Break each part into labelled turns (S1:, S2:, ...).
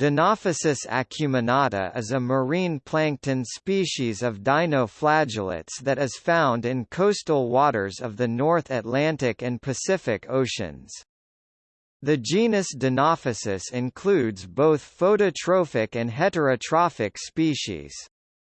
S1: Dinophysis acuminata is a marine plankton species of dinoflagellates that is found in coastal waters of the North Atlantic and Pacific Oceans. The genus Dinophysis includes both phototrophic and heterotrophic species.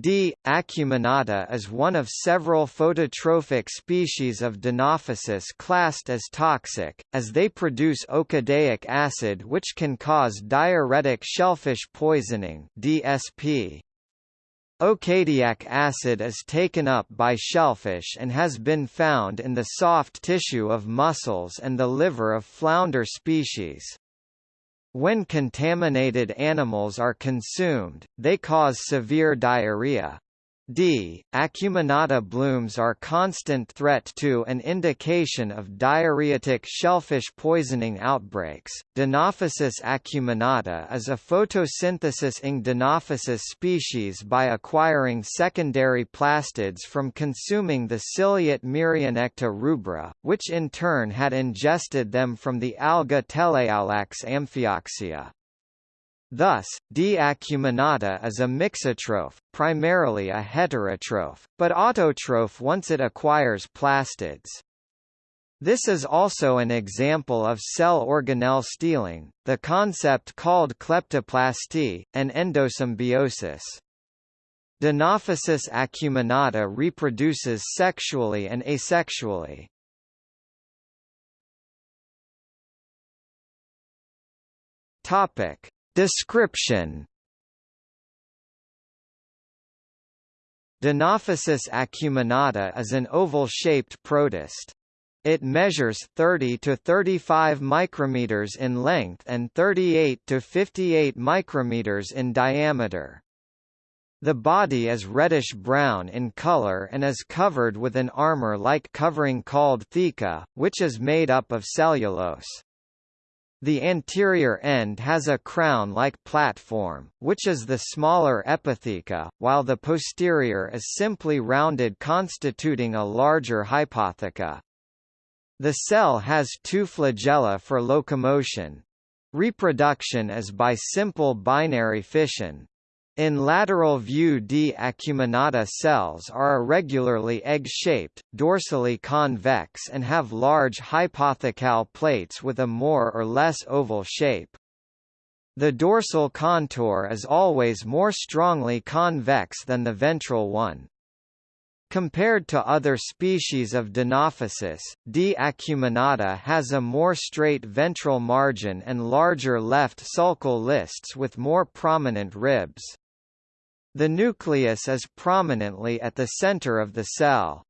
S1: D. acuminata is one of several phototrophic species of Dinophysis classed as toxic, as they produce okadaic acid which can cause diarrhetic shellfish poisoning DSP. Okadaic acid is taken up by shellfish and has been found in the soft tissue of mussels and the liver of flounder species. When contaminated animals are consumed, they cause severe diarrhea. D. acuminata blooms are constant threat to an indication of diarrhetic shellfish poisoning outbreaks. Dinophysis acuminata is a photosynthesis-ing Dinophysis species by acquiring secondary plastids from consuming the ciliate Myrionecta rubra, which in turn had ingested them from the alga Teleaulax amphioxeia. Thus, D. acuminata is a mixotroph, primarily a heterotroph, but autotroph once it acquires plastids. This is also an example of cell organelle stealing, the concept called kleptoplasty, and endosymbiosis. Dinophysis acuminata reproduces sexually and asexually. Topic: Description Dinophysis acuminata is an oval-shaped protist. It measures 30 to 35 micrometers in length and 38 to 58 micrometers in diameter. The body is reddish-brown in color and is covered with an armor-like covering called theca, which is made up of cellulose. The anterior end has a crown-like platform, which is the smaller epitheca, while the posterior is simply rounded constituting a larger hypotheca. The cell has two flagella for locomotion. Reproduction is by simple binary fission. In lateral view D. acuminata cells are irregularly egg-shaped, dorsally convex and have large hypothecal plates with a more or less oval shape. The dorsal contour is always more strongly convex than the ventral one. Compared to other species of Dinophysis, D. acuminata has a more straight ventral margin and larger left sulcal lists with more prominent ribs. The nucleus is prominently at the center of the cell.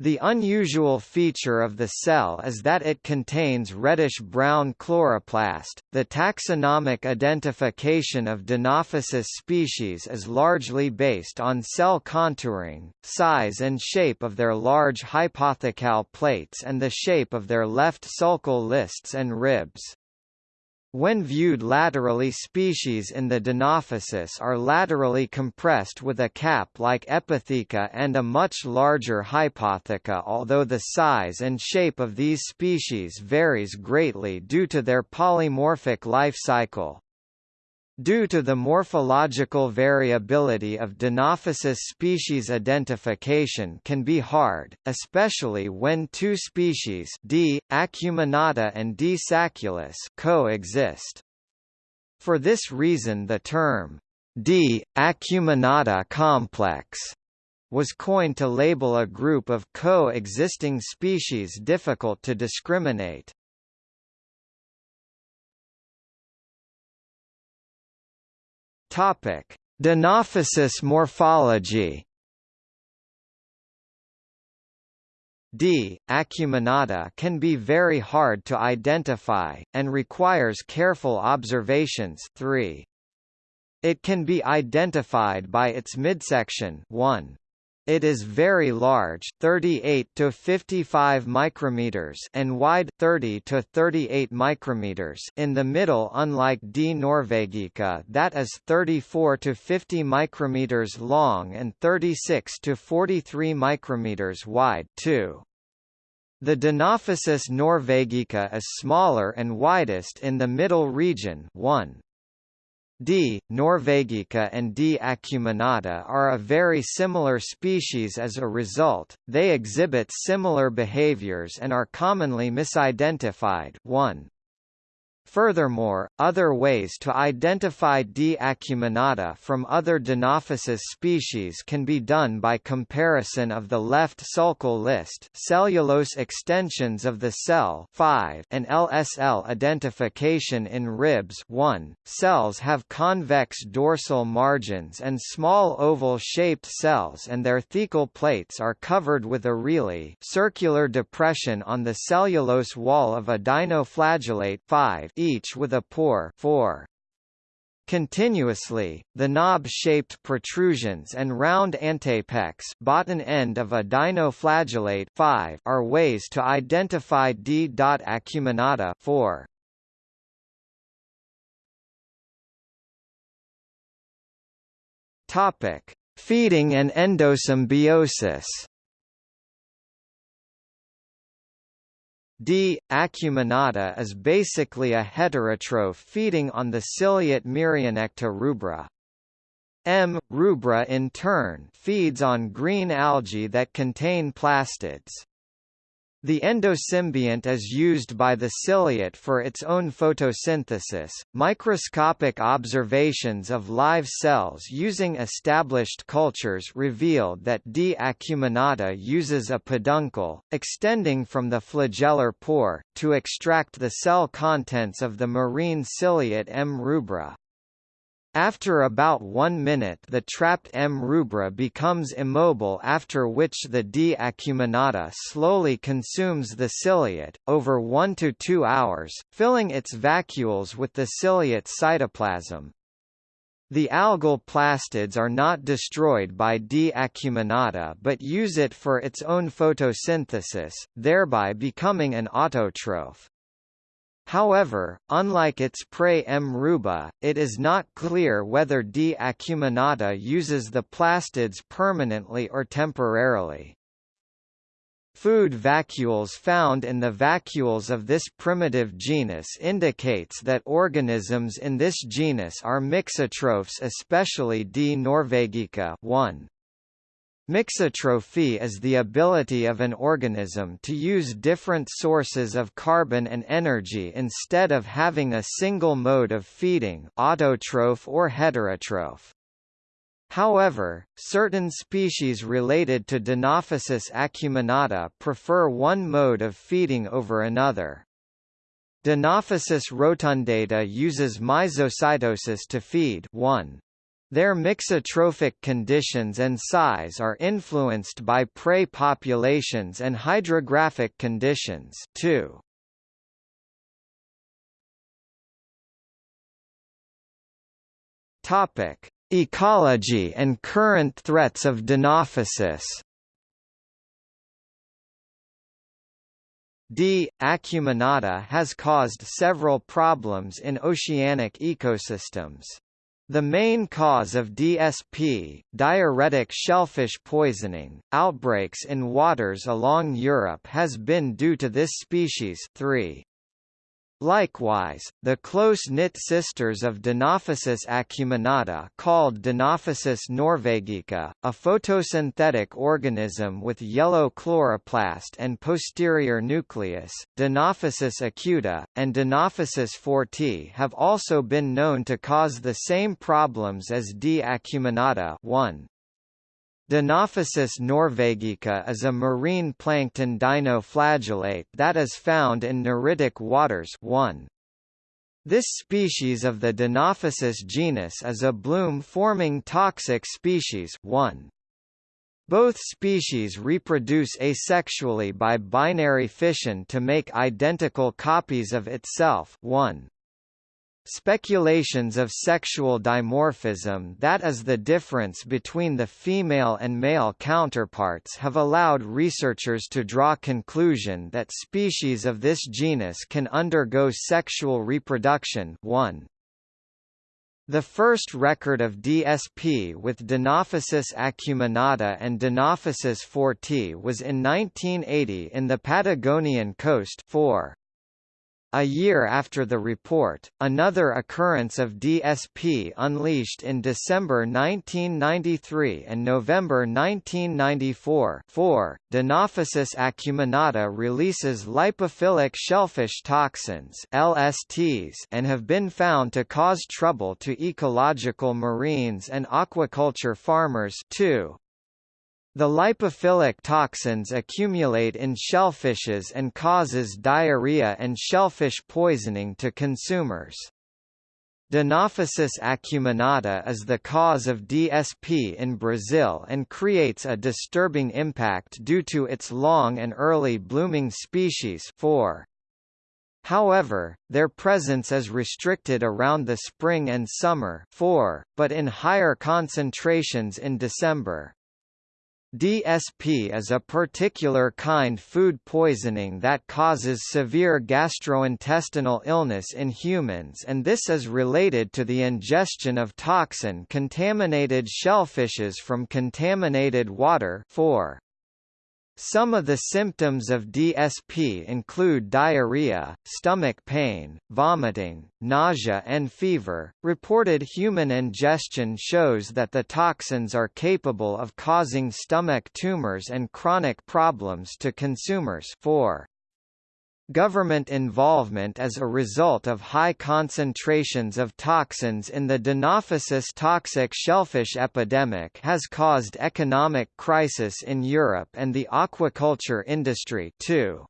S1: The unusual feature of the cell is that it contains reddish-brown chloroplast. The taxonomic identification of Dinophysis species is largely based on cell contouring, size and shape of their large hypothecal plates and the shape of their left sulcal lists and ribs. When viewed laterally species in the Dinophysis are laterally compressed with a cap-like epitheca and a much larger hypotheca although the size and shape of these species varies greatly due to their polymorphic life cycle. Due to the morphological variability of Dinophysis species identification can be hard, especially when two species D. acuminata and D. sacculus coexist. For this reason the term D. acuminata complex was coined to label a group of co-existing species difficult to discriminate. Topic: Dinophysis morphology. D. acuminata can be very hard to identify, and requires careful observations 3. It can be identified by its midsection 1. It is very large, 38 to 55 micrometers, and wide, 30 to 38 micrometers. In the middle, unlike D. norvegica, that is 34 to 50 micrometers long and 36 to 43 micrometers wide, too. The Dinophysis norvegica is smaller and widest in the middle region, 1. D. norvegica and D. acuminata are a very similar species as a result, they exhibit similar behaviors and are commonly misidentified 1. Furthermore, other ways to identify D. acuminata from other Dinophysis species can be done by comparison of the left sulcal list cellulose extensions of the cell 5 and LSL identification in ribs 1. Cells have convex dorsal margins and small oval-shaped cells and their thecal plates are covered with areolae circular depression on the cellulose wall of a dinoflagellate 5 each with a pore 4. Continuously, the knob-shaped protrusions and round antapex bottom end of a dinoflagellate 5 are ways to identify D. acuminata 4. Topic: Feeding and endosymbiosis. D. acuminata is basically a heterotroph feeding on the ciliate Myrionecta rubra. M. rubra in turn feeds on green algae that contain plastids. The endosymbiont is used by the ciliate for its own photosynthesis. Microscopic observations of live cells using established cultures revealed that D. acuminata uses a peduncle, extending from the flagellar pore, to extract the cell contents of the marine ciliate M. rubra. After about one minute the trapped M. rubra becomes immobile after which the D. acuminata slowly consumes the ciliate, over 1 to 2 hours, filling its vacuoles with the ciliate cytoplasm. The algal plastids are not destroyed by D. acuminata but use it for its own photosynthesis, thereby becoming an autotroph. However, unlike its prey M. rubra, it is not clear whether D. acuminata uses the plastids permanently or temporarily. Food vacuoles found in the vacuoles of this primitive genus indicates that organisms in this genus are mixotrophs especially D. norvegica 1. Mixotrophy is the ability of an organism to use different sources of carbon and energy instead of having a single mode of feeding autotroph or heterotroph. However, certain species related to Dinophysis acuminata prefer one mode of feeding over another. Dinophysis rotundata uses myzocytosis to feed 1. Their mixotrophic conditions and size are influenced by prey populations and hydrographic conditions too. Topic: Ecology and current threats of Dinophysis. D. acuminata has caused several problems in oceanic ecosystems. The main cause of DSP, diarrhetic shellfish poisoning, outbreaks in waters along Europe has been due to this species 3. Likewise, the close-knit sisters of Dinophysis acuminata called Dinophysis norvegica, a photosynthetic organism with yellow chloroplast and posterior nucleus, Dinophysis acuta, and Dinophysis forti have also been known to cause the same problems as D. acuminata 1. Dinophysis norvegica is a marine plankton dinoflagellate that is found in neritic waters 1. This species of the Dinophysis genus is a bloom-forming toxic species 1. Both species reproduce asexually by binary fission to make identical copies of itself 1. Speculations of sexual dimorphism that is the difference between the female and male counterparts have allowed researchers to draw conclusion that species of this genus can undergo sexual reproduction 1. The first record of DSP with Dinophysis acuminata and Dinophysis forti was in 1980 in the Patagonian coast 4. A year after the report, another occurrence of DSP unleashed in December 1993 and November 1994 4. Dinophysis acuminata releases lipophilic shellfish toxins LSTs and have been found to cause trouble to ecological marines and aquaculture farmers too. The lipophilic toxins accumulate in shellfishes and causes diarrhea and shellfish poisoning to consumers. Dinophysis acuminata is the cause of DSP in Brazil and creates a disturbing impact due to its long and early blooming species 4. However, their presence is restricted around the spring and summer 4, but in higher concentrations in December. DSP is a particular kind food poisoning that causes severe gastrointestinal illness in humans and this is related to the ingestion of toxin-contaminated shellfishes from contaminated water 4. Some of the symptoms of DSP include diarrhea, stomach pain, vomiting, nausea and fever. Reported human ingestion shows that the toxins are capable of causing stomach tumors and chronic problems to consumers. 4. Government involvement as a result of high concentrations of toxins in the Dinophysis toxic shellfish epidemic has caused economic crisis in Europe and the aquaculture industry too.